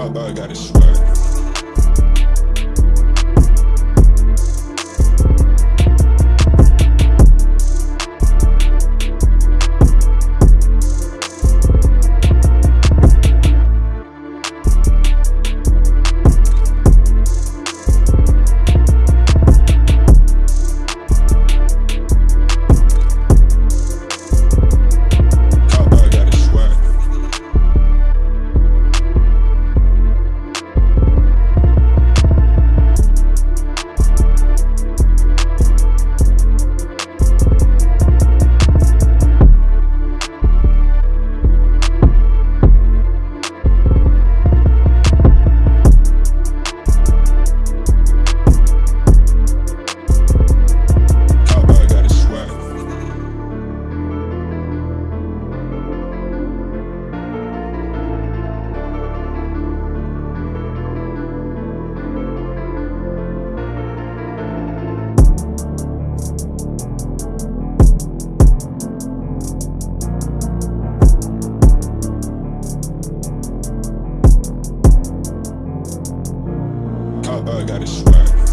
Cowboy got his swag. Cowboy got his swag.